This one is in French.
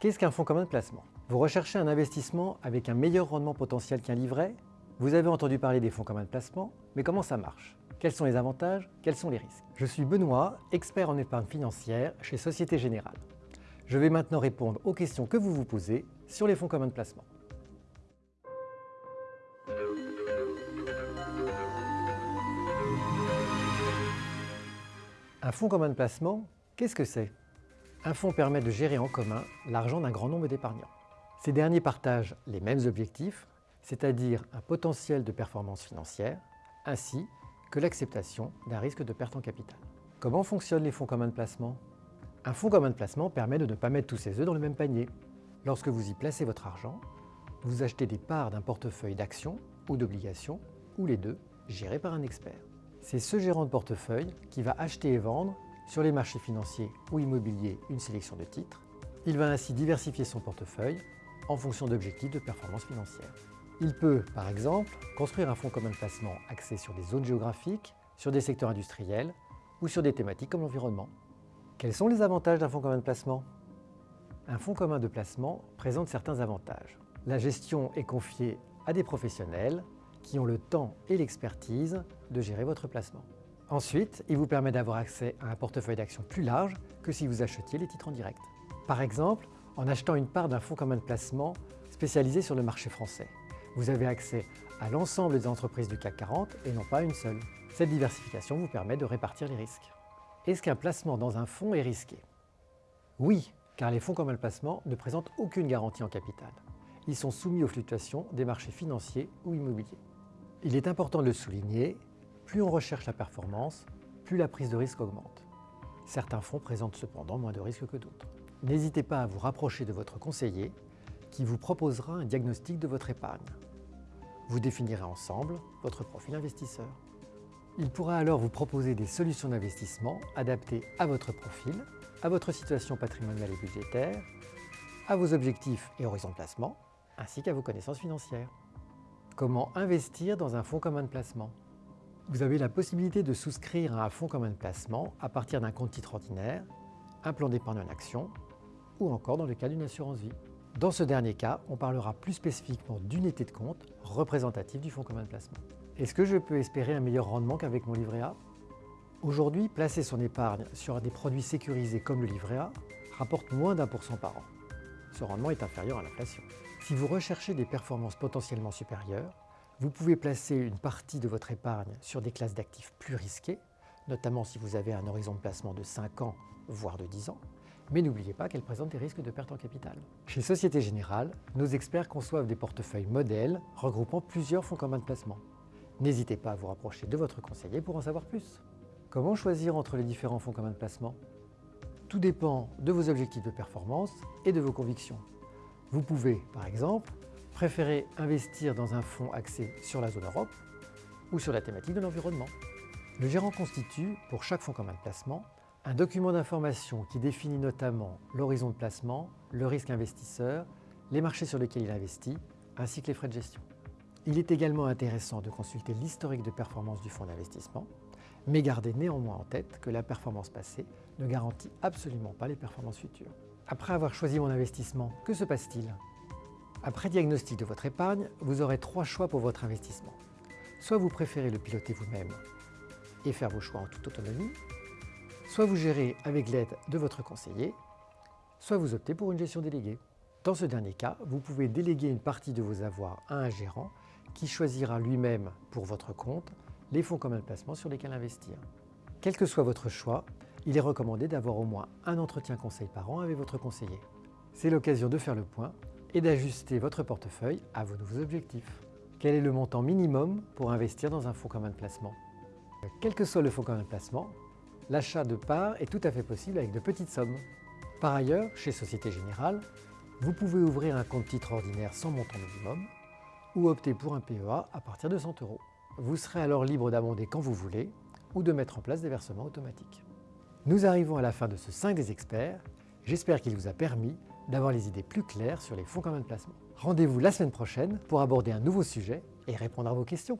Qu'est-ce qu'un fonds commun de placement? Vous recherchez un investissement avec un meilleur rendement potentiel qu'un livret? Vous avez entendu parler des fonds communs de placement, mais comment ça marche? Quels sont les avantages? Quels sont les risques? Je suis Benoît, expert en épargne financière chez Société Générale. Je vais maintenant répondre aux questions que vous vous posez sur les fonds communs de placement. Un fonds commun de placement, qu'est-ce que c'est? Un fonds permet de gérer en commun l'argent d'un grand nombre d'épargnants. Ces derniers partagent les mêmes objectifs, c'est-à-dire un potentiel de performance financière, ainsi que l'acceptation d'un risque de perte en capital. Comment fonctionnent les fonds communs de placement? Un fonds commun de placement permet de ne pas mettre tous ses œufs dans le même panier. Lorsque vous y placez votre argent, vous achetez des parts d'un portefeuille d'actions ou d'obligations, ou les deux, gérés par un expert. C'est ce gérant de portefeuille qui va acheter et vendre sur les marchés financiers ou immobiliers une sélection de titres. Il va ainsi diversifier son portefeuille en fonction d'objectifs de performance financière. Il peut, par exemple, construire un fonds commun de placement axé sur des zones géographiques, sur des secteurs industriels ou sur des thématiques comme l'environnement. Quels sont les avantages d'un fonds commun de placement? Un fonds commun de placement présente certains avantages. La gestion est confiée à des professionnels qui ont le temps et l'expertise de gérer votre placement. Ensuite, il vous permet d'avoir accès à un portefeuille d'actions plus large que si vous achetiez les titres en direct. Par exemple, en achetant une part d'un fonds commun de placement spécialisé sur le marché français. Vous avez accès à l'ensemble des entreprises du CAC 40 et non pas une seule. Cette diversification vous permet de répartir les risques. Est-ce qu'un placement dans un fonds est risqué? Oui, car les fonds communs de placement ne présentent aucune garantie en capital. Ils sont soumis aux fluctuations des marchés financiers ou immobiliers. Il est important de le souligner, plus on recherche la performance, plus la prise de risque augmente. Certains fonds présentent cependant moins de risques que d'autres. N'hésitez pas à vous rapprocher de votre conseiller qui vous proposera un diagnostic de votre épargne. Vous définirez ensemble votre profil investisseur. Il pourra alors vous proposer des solutions d'investissement adaptées à votre profil, à votre situation patrimoniale et budgétaire, à vos objectifs et horizons de placement, ainsi qu'à vos connaissances financières. Comment investir dans un fonds commun de placement? Vous avez la possibilité de souscrire à un fonds commun de placement à partir d'un compte titre ordinaire, un plan d'épargne en action ou encore dans le cas d'une assurance vie. Dans ce dernier cas, on parlera plus spécifiquement d'unité de compte représentative du fonds commun de placement. Est-ce que je peux espérer un meilleur rendement qu'avec mon livret A? Aujourd'hui, placer son épargne sur des produits sécurisés comme le livret A rapporte moins d'un pour cent par an. Ce rendement est inférieur à l'inflation. Si vous recherchez des performances potentiellement supérieures, vous pouvez placer une partie de votre épargne sur des classes d'actifs plus risquées, notamment si vous avez un horizon de placement de 5 ans, voire de 10 ans, mais n'oubliez pas qu'elle présente des risques de perte en capital. Chez Société Générale, nos experts conçoivent des portefeuilles modèles regroupant plusieurs fonds communs de placement. N'hésitez pas à vous rapprocher de votre conseiller pour en savoir plus. Comment choisir entre les différents fonds communs de placement? Tout dépend de vos objectifs de performance et de vos convictions. Vous pouvez, par exemple, préférer investir dans un fonds axé sur la zone Europe ou sur la thématique de l'environnement. Le gérant constitue, pour chaque fonds commun de placement, un document d'information qui définit notamment l'horizon de placement, le risque investisseur, les marchés sur lesquels il investit, ainsi que les frais de gestion. Il est également intéressant de consulter l'historique de performance du fonds d'investissement, mais gardez néanmoins en tête que la performance passée ne garantit absolument pas les performances futures. Après avoir choisi mon investissement, que se passe-t-il? Après diagnostic de votre épargne, vous aurez trois choix pour votre investissement. Soit vous préférez le piloter vous-même et faire vos choix en toute autonomie, soit vous gérez avec l'aide de votre conseiller, soit vous optez pour une gestion déléguée. Dans ce dernier cas, vous pouvez déléguer une partie de vos avoirs à un gérant qui choisira lui-même pour votre compte les fonds communs de placement sur lesquels investir. Quel que soit votre choix, il est recommandé d'avoir au moins un entretien conseil par an avec votre conseiller. C'est l'occasion de faire le point et d'ajuster votre portefeuille à vos nouveaux objectifs. Quel est le montant minimum pour investir dans un fonds commun de placement? Quel que soit le fonds commun de placement, l'achat de parts est tout à fait possible avec de petites sommes. Par ailleurs, chez Société Générale, vous pouvez ouvrir un compte titre ordinaire sans montant minimum ou opter pour un PEA à partir de 100 euros. Vous serez alors libre d'abonder quand vous voulez ou de mettre en place des versements automatiques. Nous arrivons à la fin de ce 5 des experts. J'espère qu'il vous a permis d'avoir les idées plus claires sur les fonds communs de placement. Rendez-vous la semaine prochaine pour aborder un nouveau sujet et répondre à vos questions.